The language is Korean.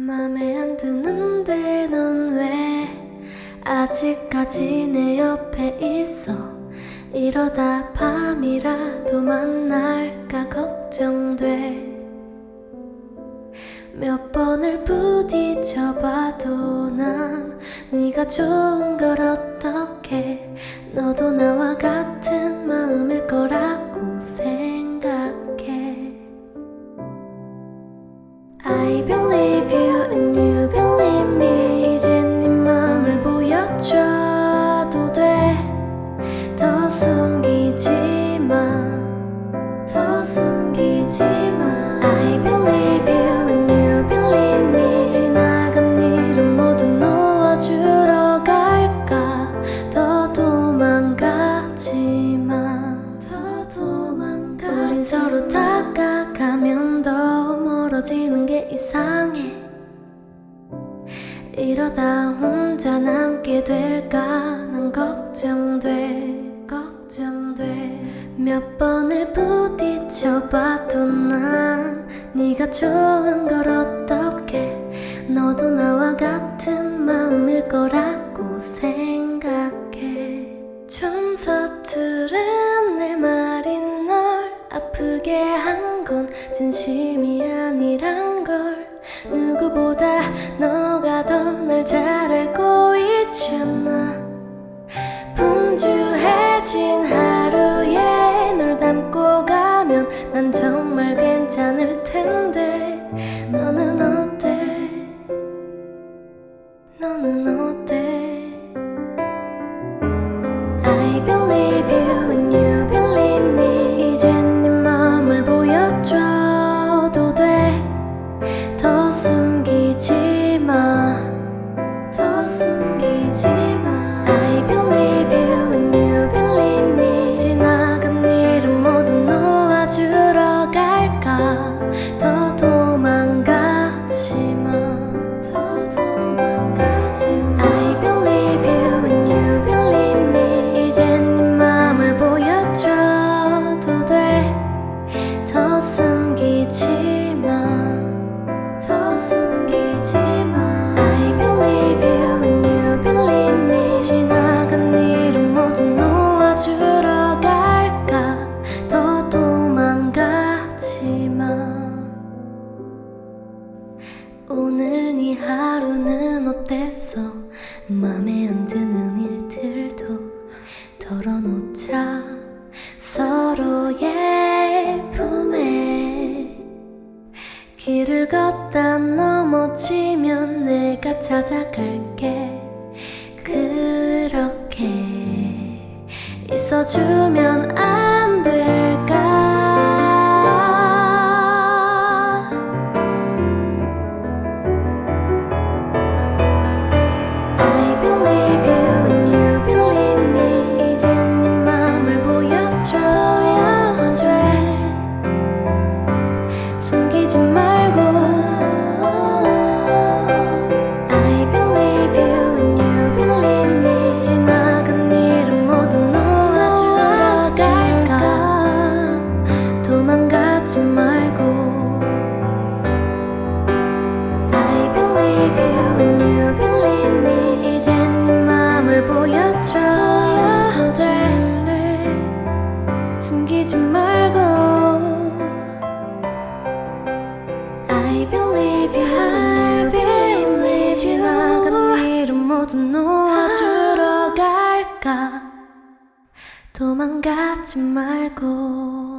맘에 안 드는데 넌 왜 아직까지 내 옆에 있어? 이러다 밤이라도 만날까 걱정돼. 몇 번을 부딪혀봐도 난 네가 좋은 걸 어떡 더 멀어지는 게 이상해. 이러다 혼자 남게 될까? 난 걱정돼 걱정돼. 몇 번을 부딪혀봐도 난 네가 좋은 걸 어떡해 너도 나와 같은 마음일 거라고 생각해. 좀 서투른 내 말이 널 아프게 한 건 진심이 아 오늘 네 하루는 어땠어? 맘에 안 드는 일들도 털어놓자. 서로의 품에 길을 걷다 넘어지면 내가 찾아갈게. 그렇게 있어주면 안 말고 I believe you you believe 지나간 일은 모두 놓아주러 갈까 도망가지 말고